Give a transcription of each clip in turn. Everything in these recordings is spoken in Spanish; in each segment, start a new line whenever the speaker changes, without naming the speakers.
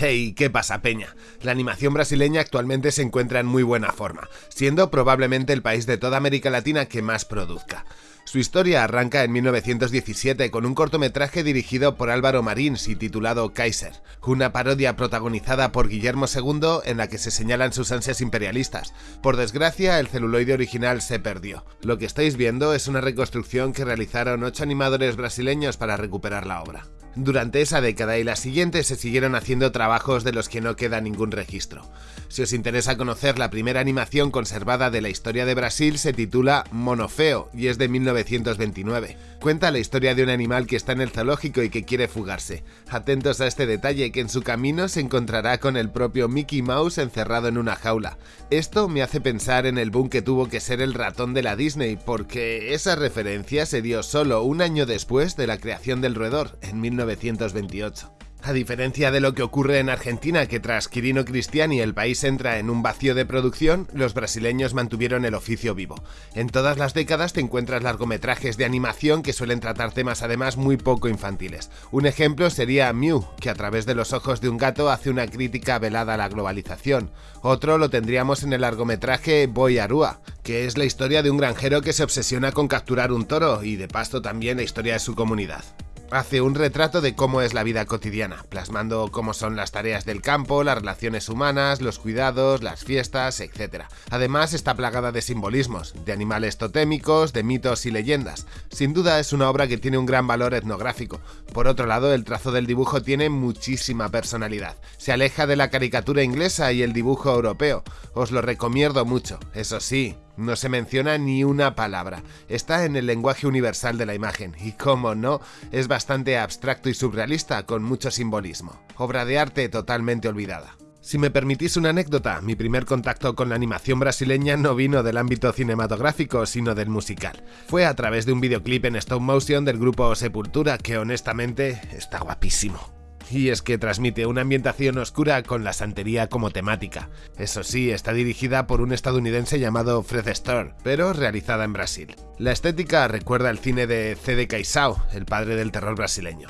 Hey, ¿qué pasa, Peña? La animación brasileña actualmente se encuentra en muy buena forma, siendo probablemente el país de toda América Latina que más produzca. Su historia arranca en 1917 con un cortometraje dirigido por Álvaro Marins y titulado Kaiser, una parodia protagonizada por Guillermo II en la que se señalan sus ansias imperialistas. Por desgracia, el celuloide original se perdió. Lo que estáis viendo es una reconstrucción que realizaron ocho animadores brasileños para recuperar la obra. Durante esa década y la siguiente se siguieron haciendo trabajos de los que no queda ningún registro. Si os interesa conocer la primera animación conservada de la historia de Brasil se titula Monofeo y es de 1929. Cuenta la historia de un animal que está en el zoológico y que quiere fugarse. Atentos a este detalle que en su camino se encontrará con el propio Mickey Mouse encerrado en una jaula. Esto me hace pensar en el boom que tuvo que ser el ratón de la Disney porque esa referencia se dio solo un año después de la creación del roedor, en 1928. A diferencia de lo que ocurre en Argentina, que tras Quirino Cristiani el país entra en un vacío de producción, los brasileños mantuvieron el oficio vivo. En todas las décadas te encuentras largometrajes de animación que suelen tratar temas además muy poco infantiles. Un ejemplo sería Mew, que a través de los ojos de un gato hace una crítica velada a la globalización. Otro lo tendríamos en el largometraje Boy Arua, que es la historia de un granjero que se obsesiona con capturar un toro y de paso también la historia de su comunidad. Hace un retrato de cómo es la vida cotidiana, plasmando cómo son las tareas del campo, las relaciones humanas, los cuidados, las fiestas, etc. Además está plagada de simbolismos, de animales totémicos, de mitos y leyendas. Sin duda es una obra que tiene un gran valor etnográfico. Por otro lado, el trazo del dibujo tiene muchísima personalidad. Se aleja de la caricatura inglesa y el dibujo europeo. Os lo recomiendo mucho. Eso sí, no se menciona ni una palabra. Está en el lenguaje universal de la imagen y, como no, es bastante abstracto y surrealista con mucho simbolismo. Obra de arte totalmente olvidada. Si me permitís una anécdota, mi primer contacto con la animación brasileña no vino del ámbito cinematográfico, sino del musical. Fue a través de un videoclip en stop motion del grupo Sepultura que honestamente está guapísimo y es que transmite una ambientación oscura con la santería como temática. Eso sí, está dirigida por un estadounidense llamado Fred Store, pero realizada en Brasil. La estética recuerda al cine de C.D. Caixao, el padre del terror brasileño.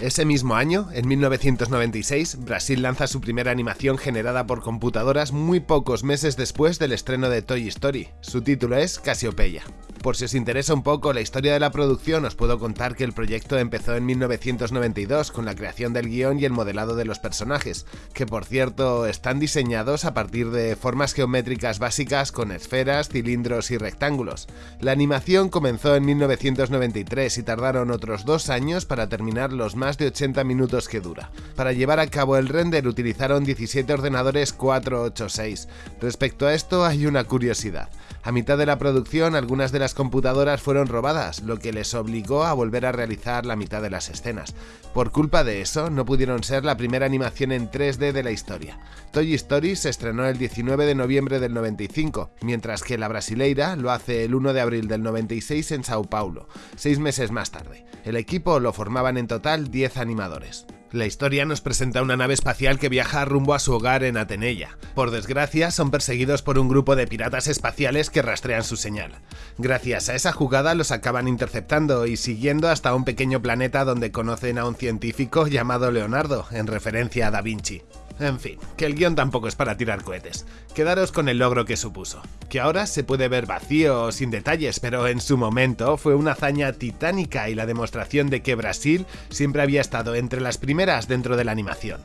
Ese mismo año, en 1996, Brasil lanza su primera animación generada por computadoras muy pocos meses después del estreno de Toy Story. Su título es Casiopeia. Por si os interesa un poco la historia de la producción, os puedo contar que el proyecto empezó en 1992 con la creación del guion y el modelado de los personajes, que por cierto están diseñados a partir de formas geométricas básicas con esferas, cilindros y rectángulos. La animación comenzó en 1993 y tardaron otros dos años para terminar los más de 80 minutos que dura. Para llevar a cabo el render utilizaron 17 ordenadores 486. Respecto a esto hay una curiosidad. A mitad de la producción algunas de las computadoras fueron robadas, lo que les obligó a volver a realizar la mitad de las escenas. Por culpa de eso, no pudieron ser la primera animación en 3D de la historia. Toy Story se estrenó el 19 de noviembre del 95, mientras que la brasileira lo hace el 1 de abril del 96 en Sao Paulo, seis meses más tarde. El equipo lo formaban en total 10 animadores. La historia nos presenta una nave espacial que viaja rumbo a su hogar en Atenella. Por desgracia, son perseguidos por un grupo de piratas espaciales que rastrean su señal. Gracias a esa jugada los acaban interceptando y siguiendo hasta un pequeño planeta donde conocen a un científico llamado Leonardo, en referencia a Da Vinci. En fin, que el guion tampoco es para tirar cohetes. Quedaros con el logro que supuso. Que ahora se puede ver vacío o sin detalles, pero en su momento fue una hazaña titánica y la demostración de que Brasil siempre había estado entre las primeras dentro de la animación.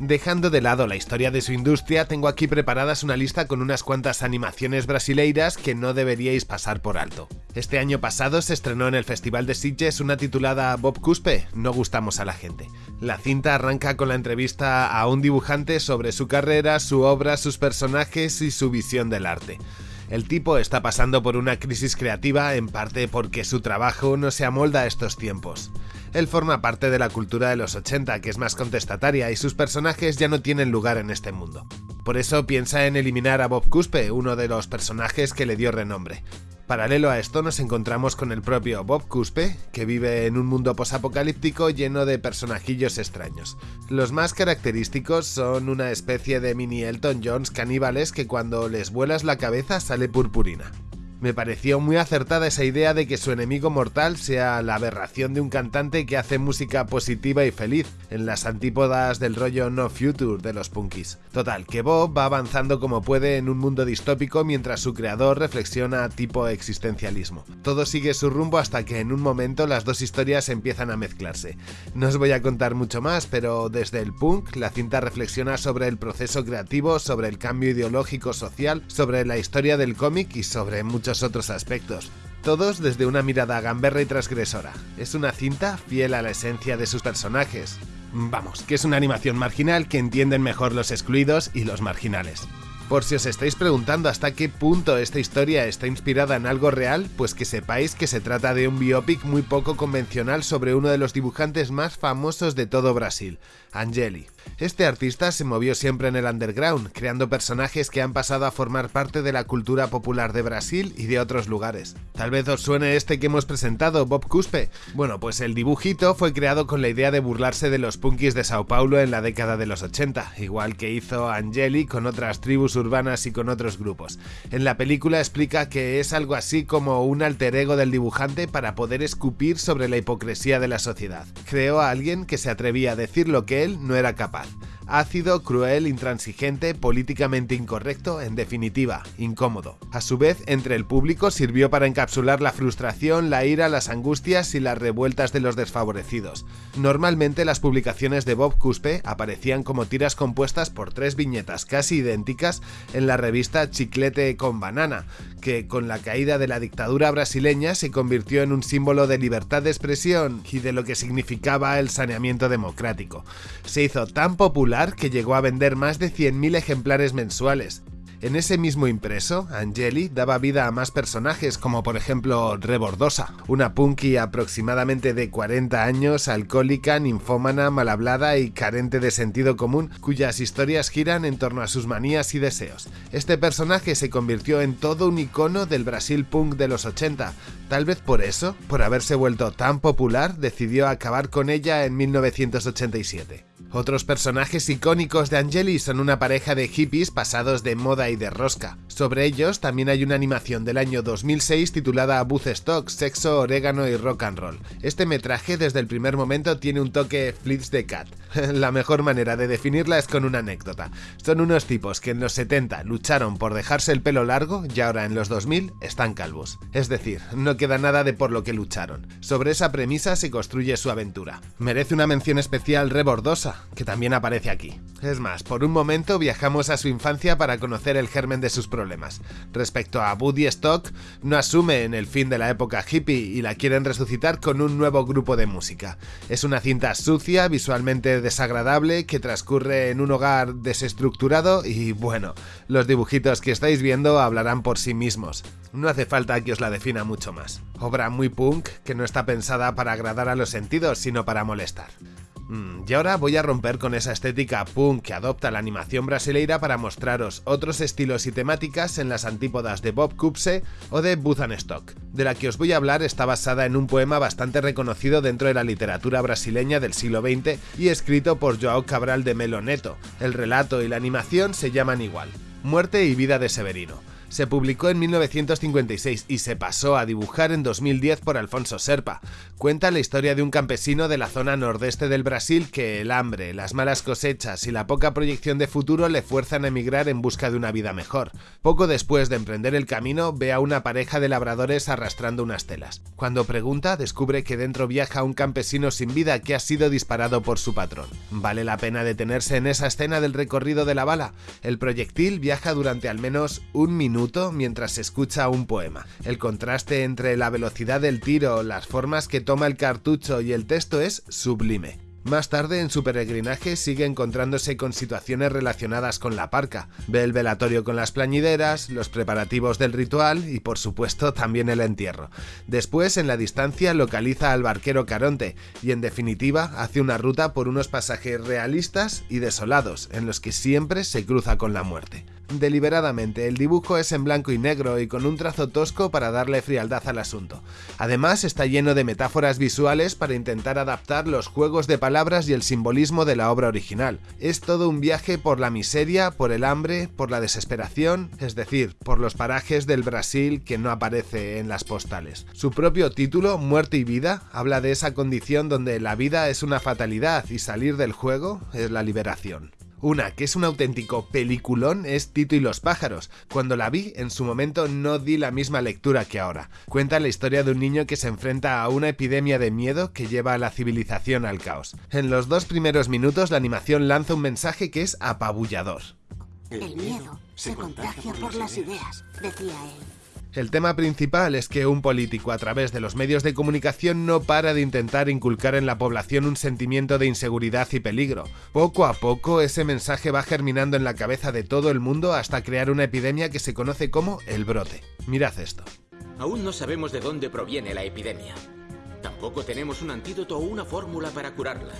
Dejando de lado la historia de su industria, tengo aquí preparadas una lista con unas cuantas animaciones brasileiras que no deberíais pasar por alto. Este año pasado se estrenó en el Festival de Sitges una titulada Bob Cuspe, No gustamos a la gente. La cinta arranca con la entrevista a un dibujante sobre su carrera, su obra, sus personajes y su visión del arte. El tipo está pasando por una crisis creativa en parte porque su trabajo no se amolda a estos tiempos. Él forma parte de la cultura de los 80, que es más contestataria, y sus personajes ya no tienen lugar en este mundo. Por eso piensa en eliminar a Bob Cuspe, uno de los personajes que le dio renombre. Paralelo a esto nos encontramos con el propio Bob Cuspe, que vive en un mundo posapocalíptico lleno de personajillos extraños. Los más característicos son una especie de mini Elton Jones caníbales que cuando les vuelas la cabeza sale purpurina. Me pareció muy acertada esa idea de que su enemigo mortal sea la aberración de un cantante que hace música positiva y feliz, en las antípodas del rollo No Future de los punkis. Total, que Bob va avanzando como puede en un mundo distópico mientras su creador reflexiona tipo existencialismo. Todo sigue su rumbo hasta que en un momento las dos historias empiezan a mezclarse. No os voy a contar mucho más, pero desde el punk, la cinta reflexiona sobre el proceso creativo, sobre el cambio ideológico social, sobre la historia del cómic y sobre otros aspectos. Todos desde una mirada gamberra y transgresora. Es una cinta fiel a la esencia de sus personajes. Vamos, que es una animación marginal que entienden mejor los excluidos y los marginales. Por si os estáis preguntando hasta qué punto esta historia está inspirada en algo real, pues que sepáis que se trata de un biopic muy poco convencional sobre uno de los dibujantes más famosos de todo Brasil, Angeli. Este artista se movió siempre en el underground, creando personajes que han pasado a formar parte de la cultura popular de Brasil y de otros lugares. Tal vez os suene este que hemos presentado, Bob Cuspe. Bueno, pues el dibujito fue creado con la idea de burlarse de los punkis de Sao Paulo en la década de los 80, igual que hizo Angeli con otras tribus urbanas y con otros grupos. En la película explica que es algo así como un alter ego del dibujante para poder escupir sobre la hipocresía de la sociedad. Creó a alguien que se atrevía a decir lo que él no era capaz ácido, cruel, intransigente, políticamente incorrecto, en definitiva, incómodo. A su vez, entre el público sirvió para encapsular la frustración, la ira, las angustias y las revueltas de los desfavorecidos. Normalmente las publicaciones de Bob Cuspe aparecían como tiras compuestas por tres viñetas casi idénticas en la revista Chiclete con Banana, que con la caída de la dictadura brasileña se convirtió en un símbolo de libertad de expresión y de lo que significaba el saneamiento democrático. Se hizo tan popular que llegó a vender más de 100.000 ejemplares mensuales. En ese mismo impreso, Angeli daba vida a más personajes, como por ejemplo Rebordosa, una punky aproximadamente de 40 años, alcohólica, ninfómana, mal hablada y carente de sentido común, cuyas historias giran en torno a sus manías y deseos. Este personaje se convirtió en todo un icono del Brasil punk de los 80. Tal vez por eso, por haberse vuelto tan popular, decidió acabar con ella en 1987. Otros personajes icónicos de Angeli son una pareja de hippies pasados de moda y de rosca. Sobre ellos también hay una animación del año 2006 titulada Stock, Sexo, Orégano y Rock and Roll. Este metraje desde el primer momento tiene un toque Flits de Cat. La mejor manera de definirla es con una anécdota. Son unos tipos que en los 70 lucharon por dejarse el pelo largo y ahora en los 2000 están calvos. Es decir, no queda nada de por lo que lucharon. Sobre esa premisa se construye su aventura. Merece una mención especial rebordosa que también aparece aquí. Es más, por un momento viajamos a su infancia para conocer el germen de sus problemas. Respecto a Buddy Stock, no asume en el fin de la época hippie y la quieren resucitar con un nuevo grupo de música. Es una cinta sucia, visualmente desagradable, que transcurre en un hogar desestructurado y bueno, los dibujitos que estáis viendo hablarán por sí mismos. No hace falta que os la defina mucho más. Obra muy punk que no está pensada para agradar a los sentidos, sino para molestar. Mm, y ahora voy a romper con esa estética punk que adopta la animación brasileira para mostraros otros estilos y temáticas en las antípodas de Bob Cupse o de Stock. De la que os voy a hablar está basada en un poema bastante reconocido dentro de la literatura brasileña del siglo XX y escrito por Joao Cabral de Melo Neto. El relato y la animación se llaman igual, Muerte y vida de Severino se publicó en 1956 y se pasó a dibujar en 2010 por Alfonso Serpa. Cuenta la historia de un campesino de la zona nordeste del Brasil que el hambre, las malas cosechas y la poca proyección de futuro le fuerzan a emigrar en busca de una vida mejor. Poco después de emprender el camino, ve a una pareja de labradores arrastrando unas telas. Cuando pregunta, descubre que dentro viaja un campesino sin vida que ha sido disparado por su patrón. ¿Vale la pena detenerse en esa escena del recorrido de la bala? El proyectil viaja durante al menos un mientras escucha un poema. El contraste entre la velocidad del tiro, las formas que toma el cartucho y el texto es sublime. Más tarde, en su peregrinaje, sigue encontrándose con situaciones relacionadas con la parca. Ve el velatorio con las plañideras, los preparativos del ritual y, por supuesto, también el entierro. Después, en la distancia, localiza al barquero Caronte y, en definitiva, hace una ruta por unos pasajes realistas y desolados, en los que siempre se cruza con la muerte. Deliberadamente, el dibujo es en blanco y negro y con un trazo tosco para darle frialdad al asunto. Además, está lleno de metáforas visuales para intentar adaptar los juegos de palabras y el simbolismo de la obra original. Es todo un viaje por la miseria, por el hambre, por la desesperación, es decir, por los parajes del Brasil que no aparece en las postales. Su propio título, Muerte y Vida, habla de esa condición donde la vida es una fatalidad y salir del juego es la liberación. Una que es un auténtico peliculón es Tito y los pájaros. Cuando la vi, en su momento no di la misma lectura que ahora. Cuenta la historia de un niño que se enfrenta a una epidemia de miedo que lleva a la civilización al caos. En los dos primeros minutos la animación lanza un mensaje que es apabullador.
El miedo se contagia por las ideas, decía él.
El tema principal es que un político a través de los medios de comunicación no para de intentar inculcar en la población un sentimiento de inseguridad y peligro. Poco a poco ese mensaje va germinando en la cabeza de todo el mundo hasta crear una epidemia que se conoce como el brote. Mirad esto.
Aún no sabemos de dónde proviene la epidemia. Tampoco tenemos un antídoto o una fórmula para curarla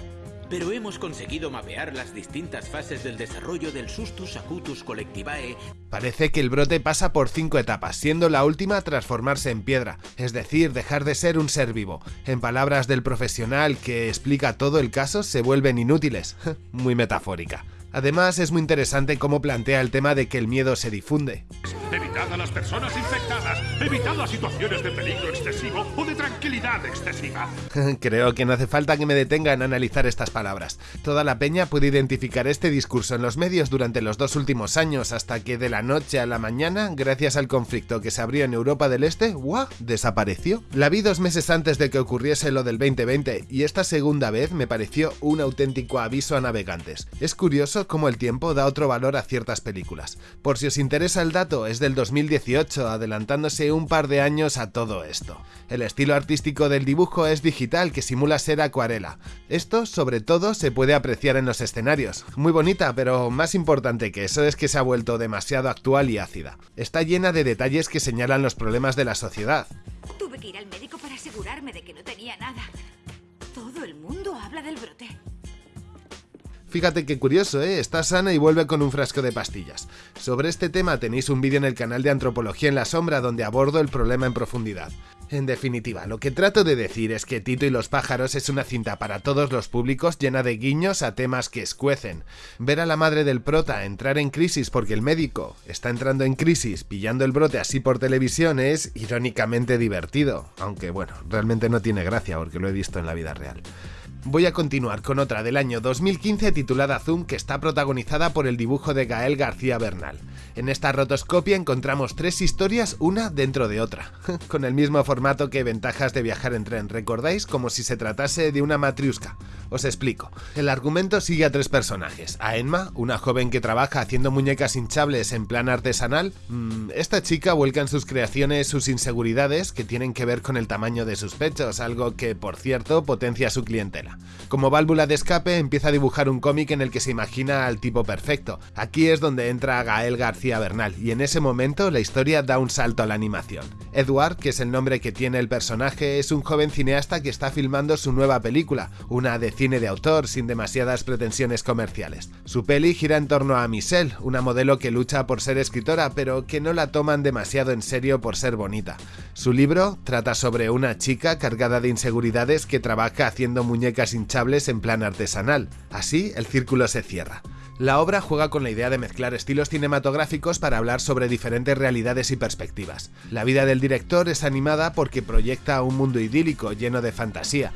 pero hemos conseguido mapear las distintas fases del desarrollo del Sustus Acutus Collectivae.
Parece que el brote pasa por cinco etapas, siendo la última transformarse en piedra, es decir, dejar de ser un ser vivo. En palabras del profesional que explica todo el caso, se vuelven inútiles. Muy metafórica. Además, es muy interesante cómo plantea el tema de que el miedo se difunde.
Evitad a las personas infectadas, evitad las situaciones de peligro excesivo o de tranquilidad excesiva.
Creo que no hace falta que me detenga en analizar estas palabras. Toda la peña puede identificar este discurso en los medios durante los dos últimos años hasta que de la noche a la mañana, gracias al conflicto que se abrió en Europa del Este, ¡guau! desapareció. La vi dos meses antes de que ocurriese lo del 2020 y esta segunda vez me pareció un auténtico aviso a navegantes. Es curioso como el tiempo da otro valor a ciertas películas. Por si os interesa el dato, es del 2018, adelantándose un par de años a todo esto. El estilo artístico del dibujo es digital que simula ser acuarela. Esto, sobre todo, se puede apreciar en los escenarios. Muy bonita, pero más importante que eso es que se ha vuelto demasiado actual y ácida. Está llena de detalles que señalan los problemas de la sociedad.
Tuve que ir al médico para asegurarme de que no tenía nada. Todo el mundo habla del brote.
Fíjate qué curioso, ¿eh? Está sana y vuelve con un frasco de pastillas. Sobre este tema tenéis un vídeo en el canal de Antropología en la Sombra donde abordo el problema en profundidad. En definitiva, lo que trato de decir es que Tito y los pájaros es una cinta para todos los públicos llena de guiños a temas que escuecen. Ver a la madre del prota entrar en crisis porque el médico está entrando en crisis pillando el brote así por televisión es irónicamente divertido, aunque bueno, realmente no tiene gracia porque lo he visto en la vida real. Voy a continuar con otra del año 2015 titulada Zoom que está protagonizada por el dibujo de Gael García Bernal. En esta rotoscopia encontramos tres historias una dentro de otra, con el mismo formato que Ventajas de viajar en tren, ¿recordáis? Como si se tratase de una matriusca. Os explico. El argumento sigue a tres personajes. A Emma, una joven que trabaja haciendo muñecas hinchables en plan artesanal. Mm, esta chica vuelca en sus creaciones sus inseguridades que tienen que ver con el tamaño de sus pechos, algo que, por cierto, potencia su clientela. Como válvula de escape, empieza a dibujar un cómic en el que se imagina al tipo perfecto. Aquí es donde entra Gael García Bernal, y en ese momento la historia da un salto a la animación. Edward, que es el nombre que tiene el personaje, es un joven cineasta que está filmando su nueva película, una de cine de autor sin demasiadas pretensiones comerciales. Su peli gira en torno a Michelle, una modelo que lucha por ser escritora, pero que no la toman demasiado en serio por ser bonita. Su libro trata sobre una chica cargada de inseguridades que trabaja haciendo muñecas hinchables en plan artesanal. Así, el círculo se cierra. La obra juega con la idea de mezclar estilos cinematográficos para hablar sobre diferentes realidades y perspectivas. La vida del director es animada porque proyecta un mundo idílico lleno de fantasía,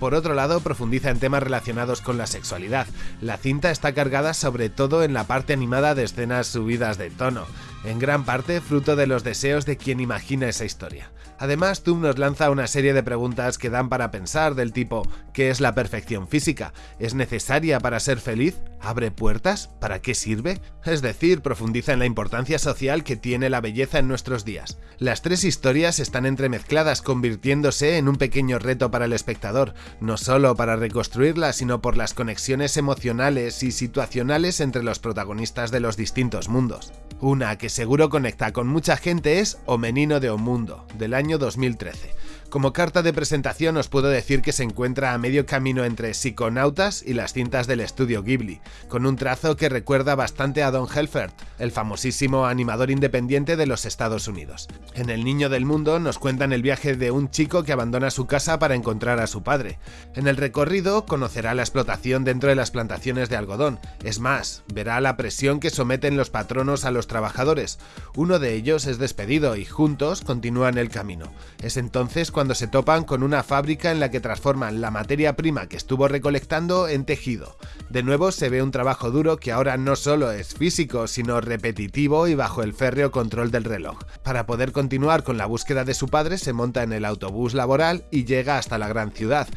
por otro lado, profundiza en temas relacionados con la sexualidad. La cinta está cargada sobre todo en la parte animada de escenas subidas de tono, en gran parte fruto de los deseos de quien imagina esa historia. Además, Tum nos lanza una serie de preguntas que dan para pensar del tipo ¿qué es la perfección física? ¿Es necesaria para ser feliz? ¿Abre puertas? ¿Para qué sirve? Es decir, profundiza en la importancia social que tiene la belleza en nuestros días. Las tres historias están entremezcladas convirtiéndose en un pequeño reto para el espectador, no solo para reconstruirla, sino por las conexiones emocionales y situacionales entre los protagonistas de los distintos mundos. Una que seguro conecta con mucha gente es O Menino de O Mundo, del año 2013. Como carta de presentación os puedo decir que se encuentra a medio camino entre Psiconautas y las cintas del estudio Ghibli, con un trazo que recuerda bastante a Don Helfert, el famosísimo animador independiente de los Estados Unidos. En El Niño del Mundo nos cuentan el viaje de un chico que abandona su casa para encontrar a su padre. En el recorrido conocerá la explotación dentro de las plantaciones de algodón, es más, verá la presión que someten los patronos a los trabajadores. Uno de ellos es despedido y juntos continúan el camino. Es entonces cuando se topan con una fábrica en la que transforman la materia prima que estuvo recolectando en tejido. De nuevo se ve un trabajo duro que ahora no solo es físico, sino repetitivo y bajo el férreo control del reloj. Para poder continuar con la búsqueda de su padre se monta en el autobús laboral y llega hasta la gran ciudad,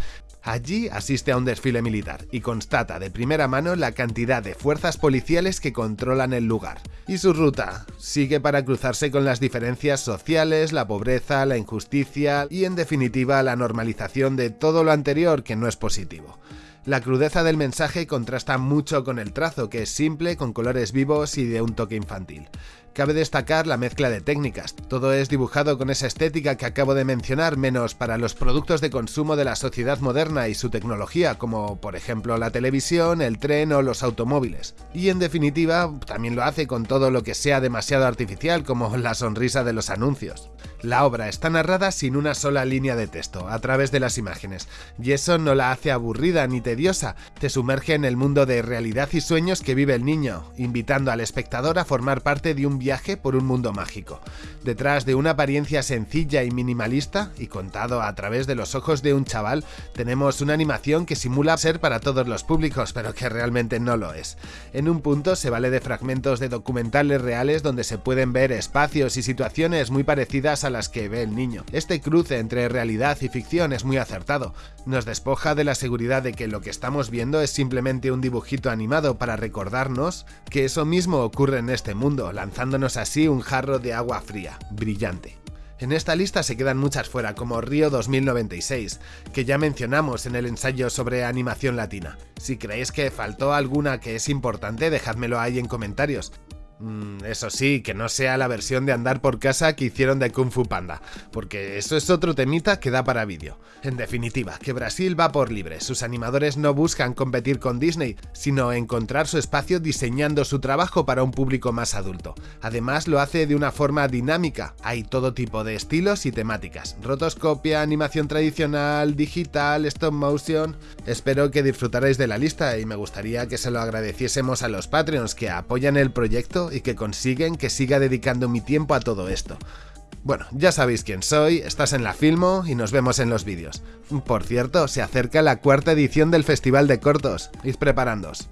Allí asiste a un desfile militar y constata de primera mano la cantidad de fuerzas policiales que controlan el lugar. Y su ruta sigue para cruzarse con las diferencias sociales, la pobreza, la injusticia y en definitiva la normalización de todo lo anterior que no es positivo. La crudeza del mensaje contrasta mucho con el trazo, que es simple, con colores vivos y de un toque infantil. Cabe destacar la mezcla de técnicas, todo es dibujado con esa estética que acabo de mencionar, menos para los productos de consumo de la sociedad moderna y su tecnología, como por ejemplo la televisión, el tren o los automóviles. Y en definitiva, también lo hace con todo lo que sea demasiado artificial, como la sonrisa de los anuncios. La obra está narrada sin una sola línea de texto, a través de las imágenes, y eso no la hace aburrida ni tediosa, te sumerge en el mundo de realidad y sueños que vive el niño, invitando al espectador a formar parte de un viaje por un mundo mágico. Detrás de una apariencia sencilla y minimalista, y contado a través de los ojos de un chaval, tenemos una animación que simula ser para todos los públicos, pero que realmente no lo es. En un punto se vale de fragmentos de documentales reales donde se pueden ver espacios y situaciones muy parecidas a las que ve el niño. Este cruce entre realidad y ficción es muy acertado. Nos despoja de la seguridad de que lo que estamos viendo es simplemente un dibujito animado para recordarnos que eso mismo ocurre en este mundo, así un jarro de agua fría, brillante. En esta lista se quedan muchas fuera, como Río 2096, que ya mencionamos en el ensayo sobre animación latina. Si creéis que faltó alguna que es importante, dejádmelo ahí en comentarios. Mm, eso sí, que no sea la versión de andar por casa que hicieron de Kung Fu Panda, porque eso es otro temita que da para vídeo. En definitiva, que Brasil va por libre, sus animadores no buscan competir con Disney, sino encontrar su espacio diseñando su trabajo para un público más adulto. Además lo hace de una forma dinámica, hay todo tipo de estilos y temáticas, rotoscopia, animación tradicional, digital, stop motion... Espero que disfrutaréis de la lista y me gustaría que se lo agradeciésemos a los Patreons que apoyan el proyecto y que consiguen que siga dedicando mi tiempo a todo esto. Bueno, ya sabéis quién soy, estás en la Filmo y nos vemos en los vídeos. Por cierto, se acerca la cuarta edición del Festival de Cortos, id preparándos.